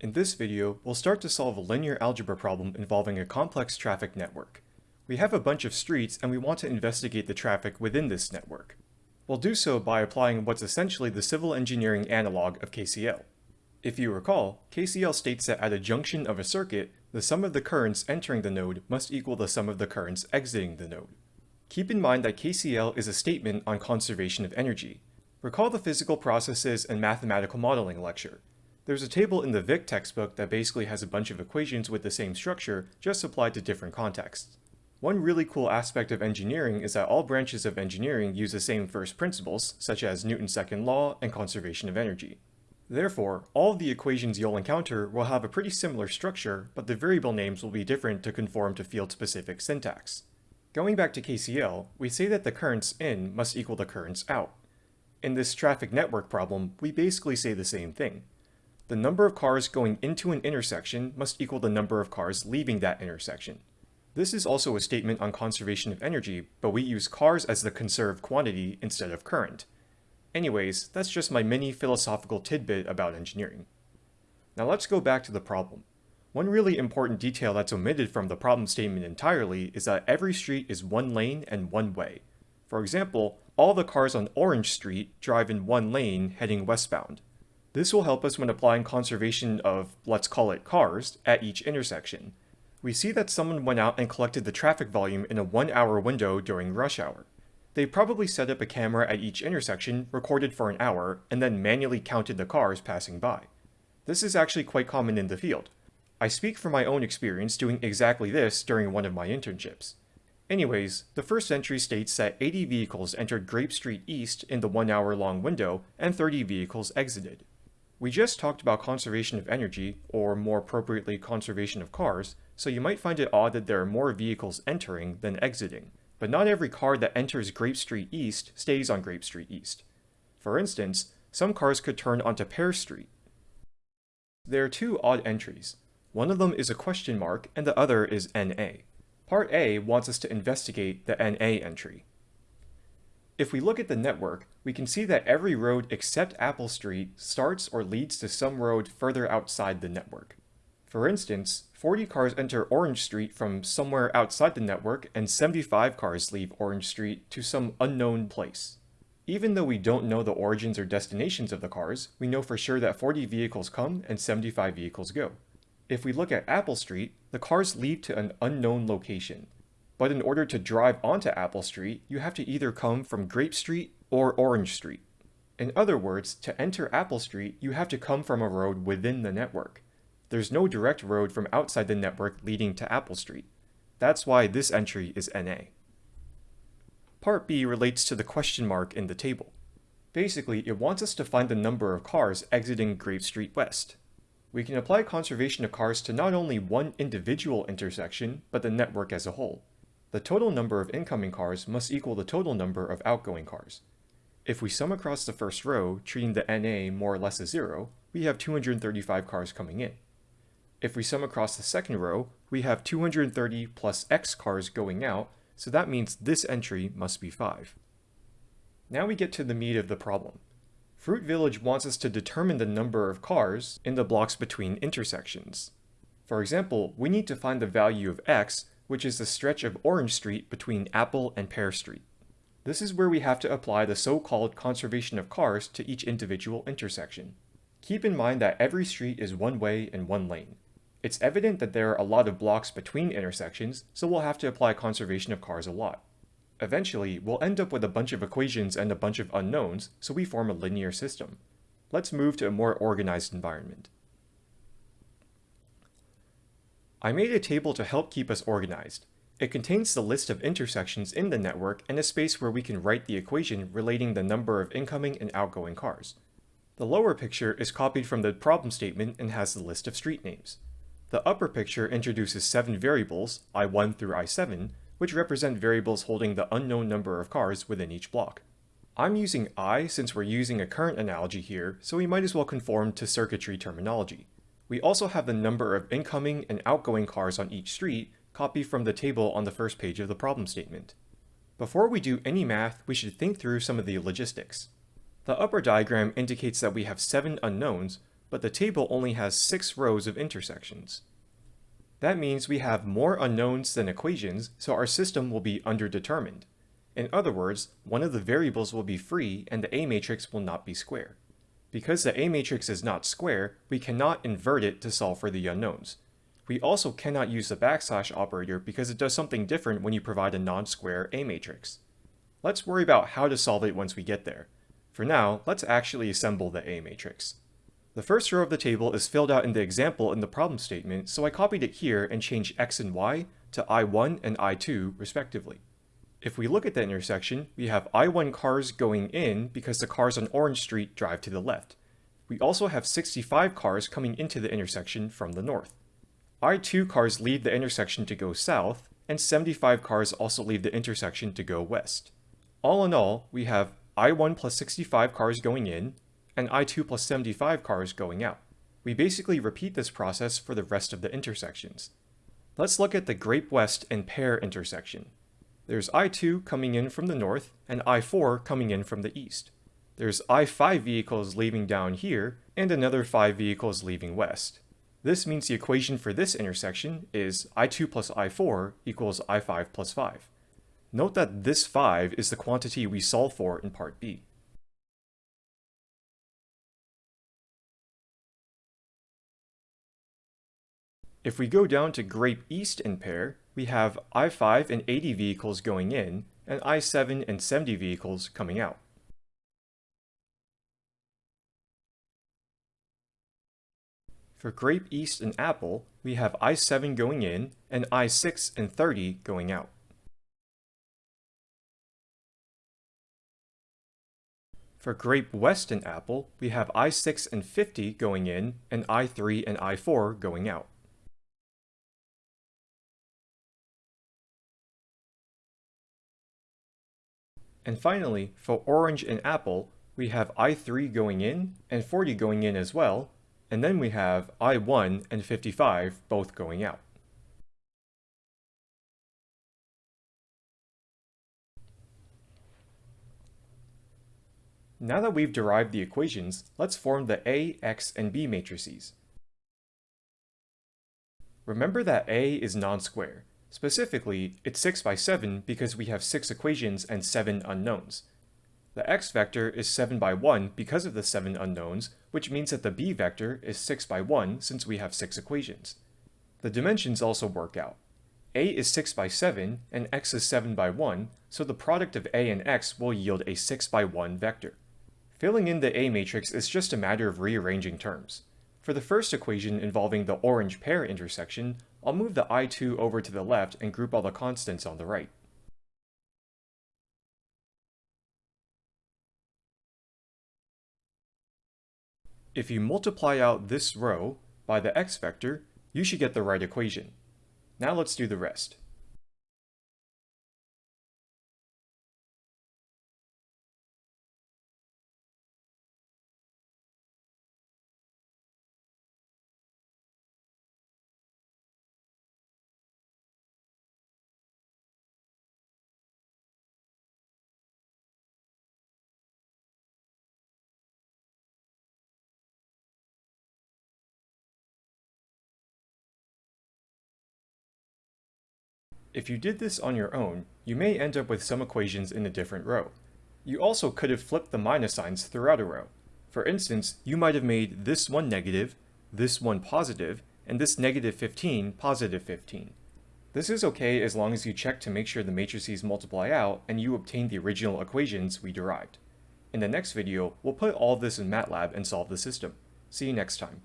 In this video, we'll start to solve a linear algebra problem involving a complex traffic network. We have a bunch of streets and we want to investigate the traffic within this network. We'll do so by applying what's essentially the civil engineering analog of KCL. If you recall, KCL states that at a junction of a circuit, the sum of the currents entering the node must equal the sum of the currents exiting the node. Keep in mind that KCL is a statement on conservation of energy. Recall the physical processes and mathematical modeling lecture. There's a table in the Vic textbook that basically has a bunch of equations with the same structure, just applied to different contexts. One really cool aspect of engineering is that all branches of engineering use the same first principles, such as Newton's second law and conservation of energy. Therefore, all of the equations you'll encounter will have a pretty similar structure, but the variable names will be different to conform to field-specific syntax. Going back to KCL, we say that the currents in must equal the currents out. In this traffic network problem, we basically say the same thing the number of cars going into an intersection must equal the number of cars leaving that intersection. This is also a statement on conservation of energy, but we use cars as the conserved quantity instead of current. Anyways, that's just my mini philosophical tidbit about engineering. Now let's go back to the problem. One really important detail that's omitted from the problem statement entirely is that every street is one lane and one way. For example, all the cars on Orange Street drive in one lane heading westbound. This will help us when applying conservation of, let's call it cars, at each intersection. We see that someone went out and collected the traffic volume in a one hour window during rush hour. They probably set up a camera at each intersection, recorded for an hour, and then manually counted the cars passing by. This is actually quite common in the field. I speak from my own experience doing exactly this during one of my internships. Anyways, the first entry states that 80 vehicles entered Grape Street East in the one hour long window and 30 vehicles exited. We just talked about conservation of energy, or more appropriately conservation of cars, so you might find it odd that there are more vehicles entering than exiting. But not every car that enters Grape Street East stays on Grape Street East. For instance, some cars could turn onto Pear Street. There are two odd entries. One of them is a question mark and the other is NA. Part A wants us to investigate the NA entry. If we look at the network, we can see that every road except Apple Street starts or leads to some road further outside the network. For instance, 40 cars enter Orange Street from somewhere outside the network and 75 cars leave Orange Street to some unknown place. Even though we don't know the origins or destinations of the cars, we know for sure that 40 vehicles come and 75 vehicles go. If we look at Apple Street, the cars lead to an unknown location, but in order to drive onto Apple Street, you have to either come from Grape Street or Orange Street. In other words, to enter Apple Street, you have to come from a road within the network. There's no direct road from outside the network leading to Apple Street. That's why this entry is NA. Part B relates to the question mark in the table. Basically, it wants us to find the number of cars exiting Grape Street West. We can apply conservation of cars to not only one individual intersection, but the network as a whole. The total number of incoming cars must equal the total number of outgoing cars. If we sum across the first row, treating the NA more or less as zero, we have 235 cars coming in. If we sum across the second row, we have 230 plus X cars going out, so that means this entry must be 5. Now we get to the meat of the problem. Fruit Village wants us to determine the number of cars in the blocks between intersections. For example, we need to find the value of x which is the stretch of Orange Street between Apple and Pear Street. This is where we have to apply the so-called conservation of cars to each individual intersection. Keep in mind that every street is one way and one lane. It's evident that there are a lot of blocks between intersections, so we'll have to apply conservation of cars a lot. Eventually, we'll end up with a bunch of equations and a bunch of unknowns, so we form a linear system. Let's move to a more organized environment. I made a table to help keep us organized. It contains the list of intersections in the network and a space where we can write the equation relating the number of incoming and outgoing cars. The lower picture is copied from the problem statement and has the list of street names. The upper picture introduces seven variables, i1 through i7, which represent variables holding the unknown number of cars within each block. I'm using i since we're using a current analogy here, so we might as well conform to circuitry terminology. We also have the number of incoming and outgoing cars on each street copied from the table on the first page of the problem statement. Before we do any math, we should think through some of the logistics. The upper diagram indicates that we have seven unknowns, but the table only has 6 rows of intersections. That means we have more unknowns than equations, so our system will be underdetermined. In other words, one of the variables will be free and the A matrix will not be square. Because the A matrix is not square, we cannot invert it to solve for the unknowns. We also cannot use the backslash operator because it does something different when you provide a non-square A matrix. Let's worry about how to solve it once we get there. For now, let's actually assemble the A matrix. The first row of the table is filled out in the example in the problem statement, so I copied it here and changed x and y to I1 and I2 respectively. If we look at the intersection, we have I1 cars going in because the cars on Orange Street drive to the left. We also have 65 cars coming into the intersection from the north. I2 cars leave the intersection to go south, and 75 cars also leave the intersection to go west. All in all, we have I1 plus 65 cars going in, and I2 plus 75 cars going out. We basically repeat this process for the rest of the intersections. Let's look at the Grape West and Pear intersection. There's I2 coming in from the north, and I4 coming in from the east. There's I5 vehicles leaving down here, and another 5 vehicles leaving west. This means the equation for this intersection is I2 plus I4 equals I5 plus 5. Note that this 5 is the quantity we solve for in part B. If we go down to Grape East and Pear, we have I5 and 80 vehicles going in, and I7 and 70 vehicles coming out. For Grape East and Apple, we have I7 going in and I6 and 30 going out. For Grape West and Apple, we have I6 and 50 going in and I3 and I4 going out. And finally, for Orange and Apple, we have I3 going in and 40 going in as well, and then we have I1 and 55 both going out. Now that we've derived the equations, let's form the A, X, and B matrices. Remember that A is non-square. Specifically, it's 6 by 7 because we have 6 equations and 7 unknowns. The x vector is 7 by 1 because of the 7 unknowns, which means that the b vector is 6 by 1 since we have 6 equations. The dimensions also work out. a is 6 by 7 and x is 7 by 1, so the product of a and x will yield a 6 by 1 vector. Filling in the A matrix is just a matter of rearranging terms. For the first equation involving the orange Pear intersection, I'll move the I2 over to the left and group all the constants on the right. If you multiply out this row by the x vector, you should get the right equation. Now let's do the rest. If you did this on your own, you may end up with some equations in a different row. You also could have flipped the minus signs throughout a row. For instance, you might have made this one negative, this one positive, and this negative 15 positive 15. This is okay as long as you check to make sure the matrices multiply out and you obtain the original equations we derived. In the next video, we'll put all this in MATLAB and solve the system. See you next time.